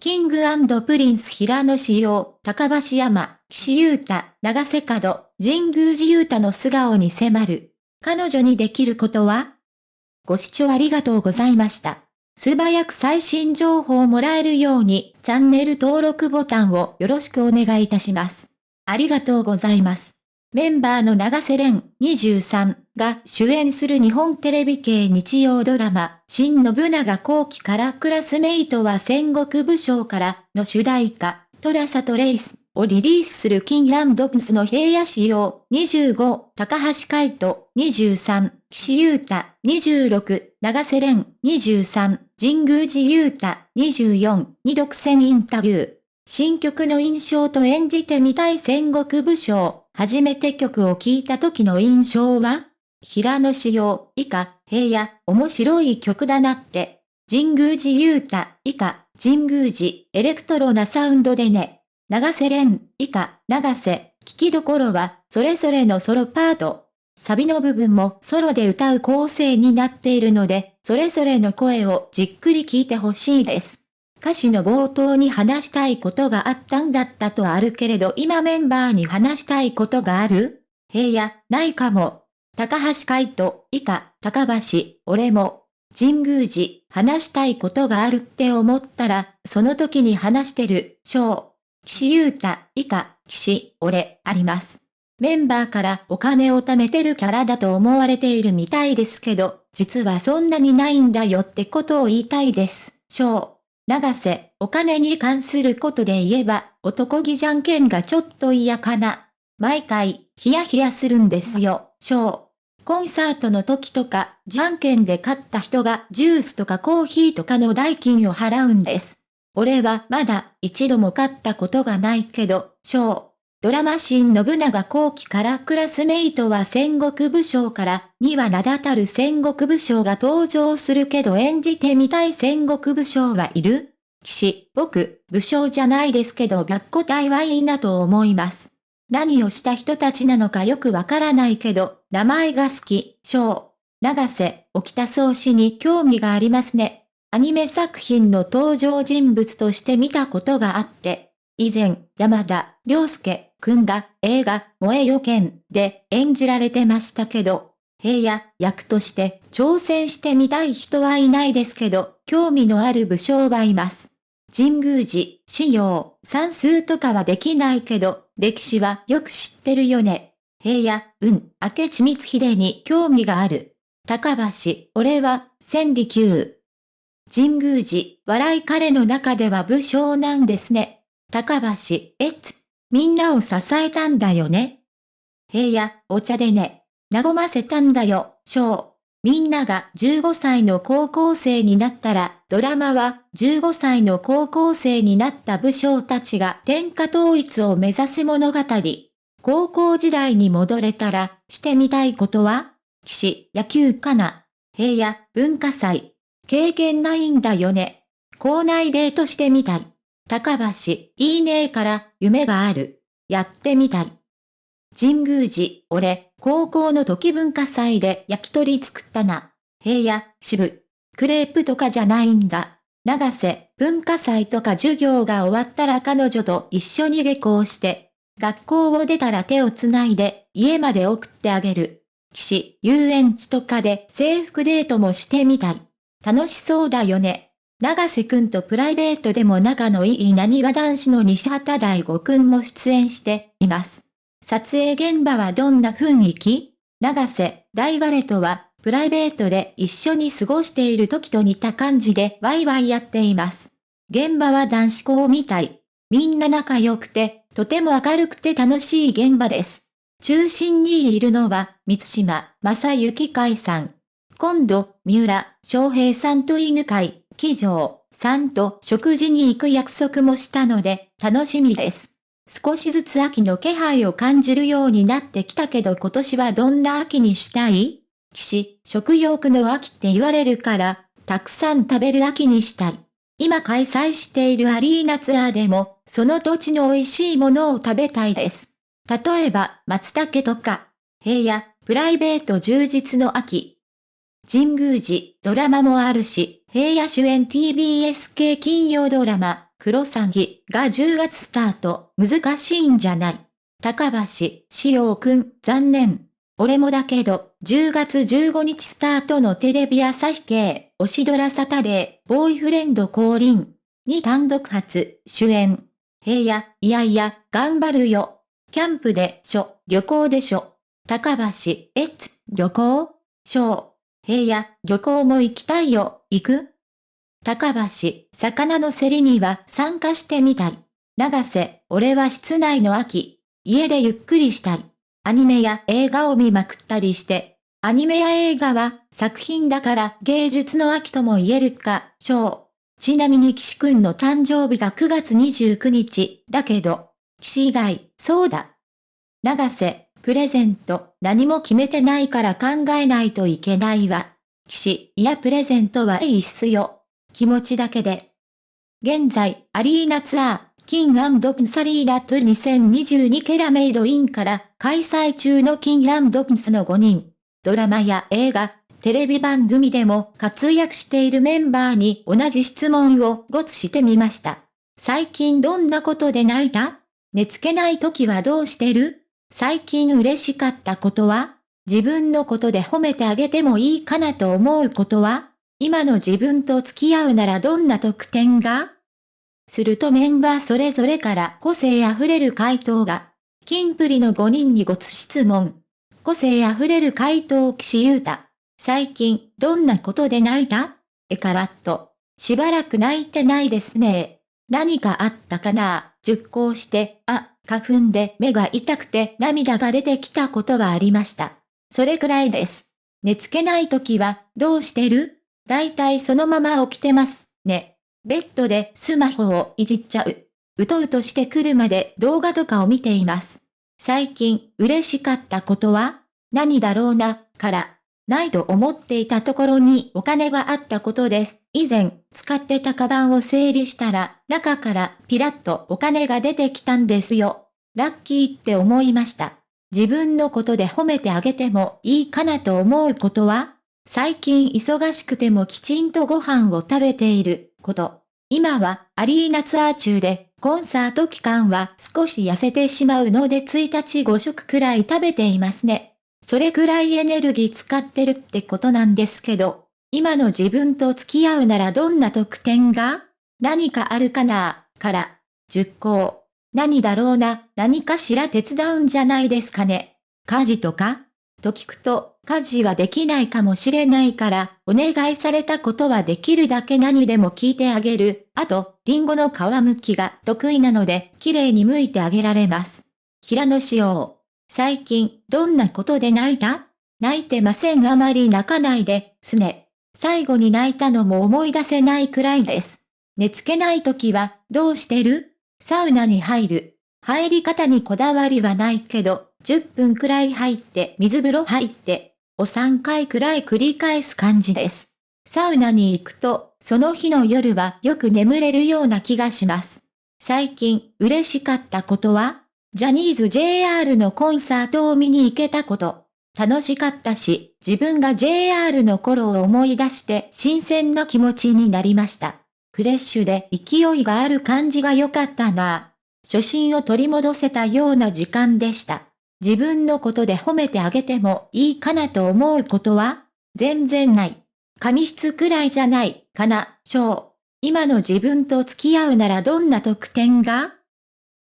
キングプリンス平野志陽、高橋山、岸優太、長瀬角、神宮寺優太の素顔に迫る。彼女にできることは？ご視聴ありがとうございました。素早く最新情報をもらえるように、チャンネル登録ボタンをよろしくお願いいたします。ありがとうございます。メンバーの長瀬廉23が主演する日本テレビ系日曜ドラマ、新信長後期からクラスメイトは戦国武将からの主題歌、トラサトレイスをリリースするキンランドプスの平野仕様25、高橋海人23、岸優太26、長瀬廉23、神宮寺優太24に独占インタビュー。新曲の印象と演じてみたい戦国武将、初めて曲を聴いた時の印象は？平野仕様、以下、平野、面白い曲だなって。神宮寺優太、以下、神宮寺、エレクトロなサウンドでね。長瀬廉、以下、長瀬、聞きどころは、それぞれのソロパート。サビの部分もソロで歌う構成になっているので、それぞれの声をじっくり聞いてほしいです。歌詞の冒頭に話したいことがあったんだったとあるけれど今メンバーに話したいことがある？平野、ないかも。高橋海人、以下、高橋、俺も、神宮寺、話したいことがあるって思ったら、その時に話してる、章。岸優太、以下、岸、俺、あります。メンバーからお金を貯めてるキャラだと思われているみたいですけど、実はそんなにないんだよってことを言いたいです。章。長瀬、お金に関することで言えば、男気じゃんけんがちょっと嫌かな。毎回、ヒヤヒヤするんですよ、章。コンサートの時とか、じゃんけんで勝った人がジュースとかコーヒーとかの代金を払うんです。俺はまだ一度も勝ったことがないけど、章。ドラマ新信長後期からクラスメイトは戦国武将からには名だたる戦国武将が登場するけど演じてみたい戦国武将はいる？騎士、僕、武将じゃないですけど白虎隊はいいなと思います。何をした人たちなのかよくわからないけど、名前が好き、章。長瀬、沖田総司に興味がありますね。アニメ作品の登場人物として見たことがあって、以前、山田、良介、くんが映画、燃えよ剣で演じられてましたけど、平野役として挑戦してみたい人はいないですけど、興味のある武将はいます。神宮寺、仕様、算数とかはできないけど、歴史はよく知ってるよね。平野、うん、明智光秀に興味がある。高橋、俺は、千里級。神宮寺、笑い彼の中では武将なんですね。高橋、えつ、みんなを支えたんだよね。平野、お茶でね。和ませたんだよ、章。みんなが15歳の高校生になったら、ドラマは15歳の高校生になった武将たちが天下統一を目指す物語。高校時代に戻れたら、してみたいことは？騎士、野球かな？平野、文化祭。経験ないんだよね。校内デートしてみたい。高橋、いいねえから、夢がある。やってみたい。神宮寺、俺、高校の時文化祭で焼き鳥作ったな。平野、渋。クレープとかじゃないんだ。長瀬、文化祭とか授業が終わったら彼女と一緒に下校して、学校を出たら手をつないで家まで送ってあげる。岸、遊園地とかで制服デートもしてみたい。楽しそうだよね。長瀬くんとプライベートでも仲のいい何わ男子の西畑大吾くんも出演しています。撮影現場はどんな雰囲気？長瀬、大バレとは、プライベートで一緒に過ごしている時と似た感じでワイワイやっています。現場は男子校みたい。みんな仲良くて、とても明るくて楽しい現場です。中心にいるのは、三島、正幸海さん。今度、三浦、翔平さんと犬飼、騎乗、さんと食事に行く約束もしたので、楽しみです。少しずつ秋の気配を感じるようになってきたけど今年はどんな秋にしたい？騎士、食欲の秋って言われるから、たくさん食べる秋にしたい。今開催しているアリーナツアーでも、その土地の美味しいものを食べたいです。例えば、松茸とか、平野、プライベート充実の秋。神宮寺、ドラマもあるし、平野主演 TBS 系金曜ドラマ、クロサギが10月スタート、難しいんじゃない。高橋、しおくん、残念。俺もだけど、10月15日スタートのテレビ朝日系、推しドラサタデー、ボーイフレンド降臨。に単独初、主演。平野、いやいや、頑張るよ。キャンプでしょ、旅行でしょ。高橋、えつ、旅行？しょう。平野、旅行も行きたいよ、行く？高橋、魚の競りには参加してみたい。長瀬、俺は室内の秋。家でゆっくりしたい。アニメや映画を見まくったりして。アニメや映画は作品だから芸術の秋とも言えるか、しょう。ちなみに岸くんの誕生日が9月29日、だけど、岸以外、そうだ。長瀬、プレゼント、何も決めてないから考えないといけないわ。岸、いやプレゼントはいいっすよ。気持ちだけで。現在、アリーナツアー、キングプンサリーラット2022ケラメイドインから開催中のキングプンスの5人。ドラマや映画、テレビ番組でも活躍しているメンバーに同じ質問をごつしてみました。最近どんなことで泣いた？寝つけない時はどうしてる？最近嬉しかったことは？自分のことで褒めてあげてもいいかなと思うことは今の自分と付き合うならどんな特典が？するとメンバーそれぞれから個性あふれる回答が、キンプリの5人にごつ質問。個性あふれる回答岸優太。最近、どんなことで泣いた？えからっと。しばらく泣いてないですね。何かあったかな？熟考して、あ、花粉で目が痛くて涙が出てきたことはありました。それくらいです。寝つけない時は、どうしてる？だいたいそのまま起きてます、ね。ベッドでスマホをいじっちゃう。うとうとしてくるまで動画とかを見ています。最近嬉しかったことは何だろうな、から、ないと思っていたところにお金があったことです。以前、使ってたカバンを整理したら、中からピラッとお金が出てきたんですよ。ラッキーって思いました。自分のことで褒めてあげてもいいかなと思うことは最近忙しくてもきちんとご飯を食べていること。今はアリーナツアー中でコンサート期間は少し痩せてしまうので1日5食くらい食べていますね。それくらいエネルギー使ってるってことなんですけど、今の自分と付き合うならどんな特典が？何かあるかな？から、10項。何だろうな、何かしら手伝うんじゃないですかね。家事とか？と聞くと、家事はできないかもしれないから、お願いされたことはできるだけ何でも聞いてあげる。あと、リンゴの皮むきが得意なので、綺麗に剥いてあげられます。平野紫耀。最近、どんなことで泣いた？泣いてませんあまり泣かないで、すね。最後に泣いたのも思い出せないくらいです。寝つけない時は、どうしてる？サウナに入る。入り方にこだわりはないけど、10分くらい入って水風呂入って、を3回くらい繰り返す感じです。サウナに行くと、その日の夜はよく眠れるような気がします。最近、嬉しかったことはジャニーズ JR のコンサートを見に行けたこと。楽しかったし、自分が JR の頃を思い出して新鮮な気持ちになりました。フレッシュで勢いがある感じが良かったな。初心を取り戻せたような時間でした。自分のことで褒めてあげてもいいかなと思うことは？全然ない。紙質くらいじゃない、かな、しょう。今の自分と付き合うならどんな特典が？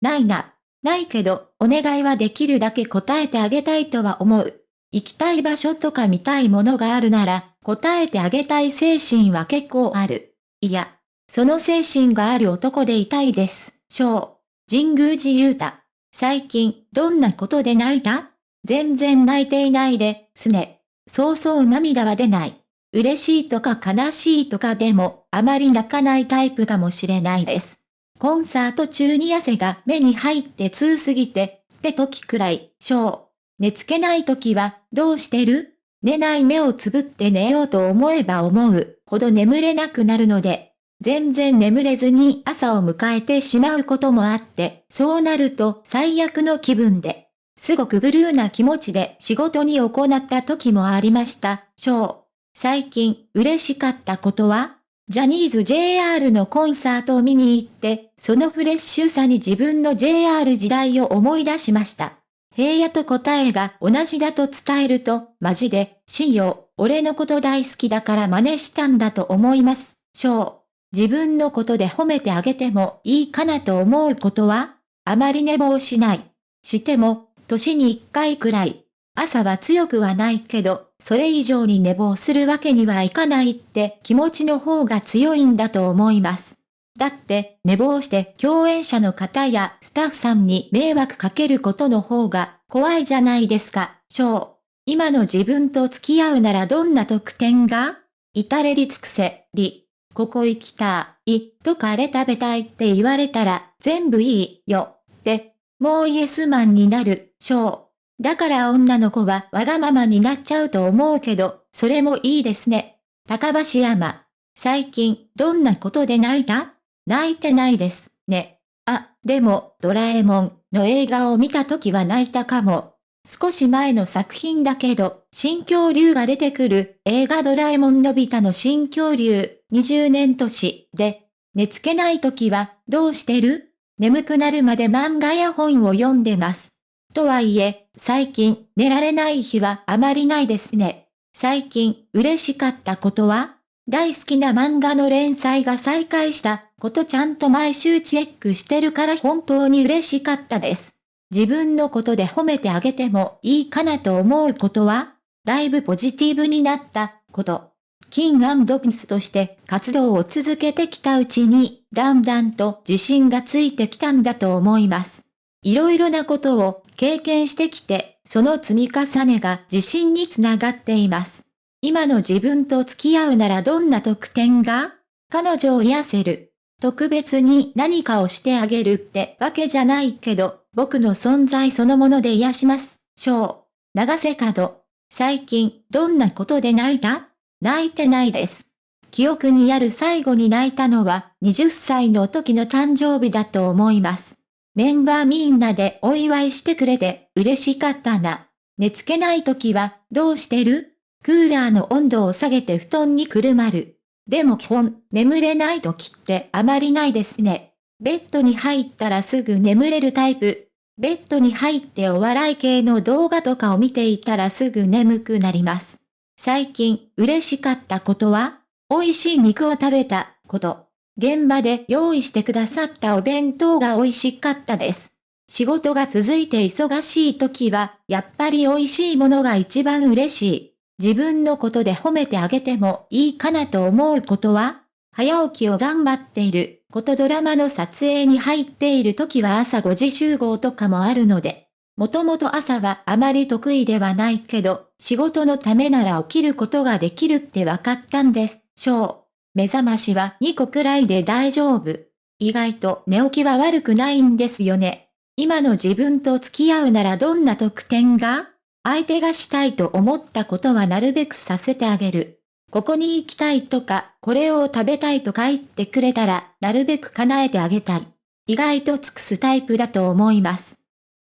ないな。ないけど、お願いはできるだけ答えてあげたいとは思う。行きたい場所とか見たいものがあるなら、答えてあげたい精神は結構ある。いや、その精神がある男でいたいです。しょう。神宮寺勇太。最近、どんなことで泣いた？全然泣いていないで、すね。そうそう涙は出ない。嬉しいとか悲しいとかでも、あまり泣かないタイプかもしれないです。コンサート中に汗が目に入って通すぎて、って時くらい、しょう。寝つけない時は、どうしてる？寝ない目をつぶって寝ようと思えば思うほど眠れなくなるので、全然眠れずに朝を迎えてしまうこともあって、そうなると最悪の気分で、すごくブルーな気持ちで仕事に行った時もありました。ショー。最近嬉しかったことはジャニーズ JR のコンサートを見に行って、そのフレッシュさに自分の JR 時代を思い出しました。平野と答えが同じだと伝えると、マジで、しよ、俺のこと大好きだから真似したんだと思います。しょう。自分のことで褒めてあげてもいいかなと思うことはあまり寝坊しない。しても、年に一回くらい。朝は強くはないけど、それ以上に寝坊するわけにはいかないって気持ちの方が強いんだと思います。だって寝坊して共演者の方やスタッフさんに迷惑かけることの方が怖いじゃないですか、ショー。今の自分と付き合うならどんな特典が？至れり尽くせ、り。ここ行きたい、とかあれ食べたいって言われたら全部いいよ、って、もうイエスマンになる、ショー。だから女の子はわがままになっちゃうと思うけど、それもいいですね。高橋山。最近、どんなことで泣いた？泣いてないです、ね。あ、でも、ドラえもんの映画を見た時は泣いたかも。少し前の作品だけど、新恐竜が出てくる映画ドラえもんのび太の新恐竜20年年で、寝つけない時はどうしてる？眠くなるまで漫画や本を読んでます。とはいえ、最近寝られない日はあまりないですね。最近嬉しかったことは？大好きな漫画の連載が再開したことちゃんと毎週チェックしてるから本当に嬉しかったです。自分のことで褒めてあげてもいいかなと思うことはだいぶポジティブになったこと。キングピスとして活動を続けてきたうちに、だんだんと自信がついてきたんだと思います。いろいろなことを経験してきて、その積み重ねが自信につながっています。今の自分と付き合うならどんな特典が？彼女を癒せる。特別に何かをしてあげるってわけじゃないけど、僕の存在そのもので癒します。章。長瀬角。最近、どんなことで泣いた？泣いてないです。記憶にある最後に泣いたのは20歳の時の誕生日だと思います。メンバーみんなでお祝いしてくれて嬉しかったな。寝つけない時はどうしてる？クーラーの温度を下げて布団にくるまる。でも基本、眠れない時ってあまりないですね。ベッドに入ったらすぐ眠れるタイプ。ベッドに入ってお笑い系の動画とかを見ていたらすぐ眠くなります。最近嬉しかったことは美味しい肉を食べたこと。現場で用意してくださったお弁当が美味しかったです。仕事が続いて忙しい時は、やっぱり美味しいものが一番嬉しい。自分のことで褒めてあげてもいいかなと思うことは、早起きを頑張っていることドラマの撮影に入っている時は朝5時集合とかもあるので、もともと朝はあまり得意ではないけど、仕事のためなら起きることができるって分かったんで。しょう。目覚ましは2個くらいで大丈夫。意外と寝起きは悪くないんですよね。今の自分と付き合うならどんな特典が？相手がしたいと思ったことはなるべくさせてあげる。ここに行きたいとか、これを食べたいとか言ってくれたら、なるべく叶えてあげたい。意外と尽くすタイプだと思います。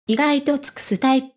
意外と尽くすタイプ。